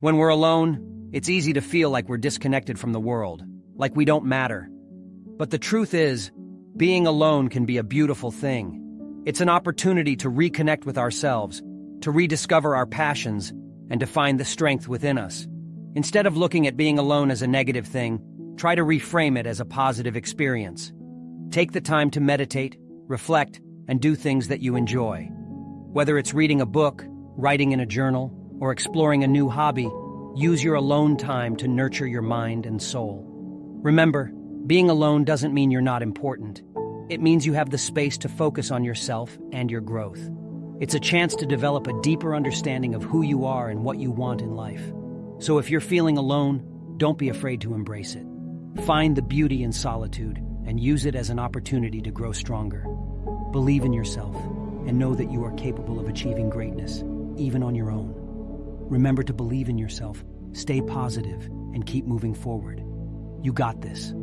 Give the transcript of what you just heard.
When we're alone, it's easy to feel like we're disconnected from the world, like we don't matter. But the truth is, being alone can be a beautiful thing. It's an opportunity to reconnect with ourselves, to rediscover our passions, and to find the strength within us. Instead of looking at being alone as a negative thing, try to reframe it as a positive experience. Take the time to meditate, reflect, and do things that you enjoy. Whether it's reading a book, writing in a journal, or exploring a new hobby, use your alone time to nurture your mind and soul. Remember, being alone doesn't mean you're not important. It means you have the space to focus on yourself and your growth. It's a chance to develop a deeper understanding of who you are and what you want in life. So if you're feeling alone, don't be afraid to embrace it. Find the beauty in solitude and use it as an opportunity to grow stronger. Believe in yourself and know that you are capable of achieving greatness, even on your own. Remember to believe in yourself, stay positive, and keep moving forward. You got this.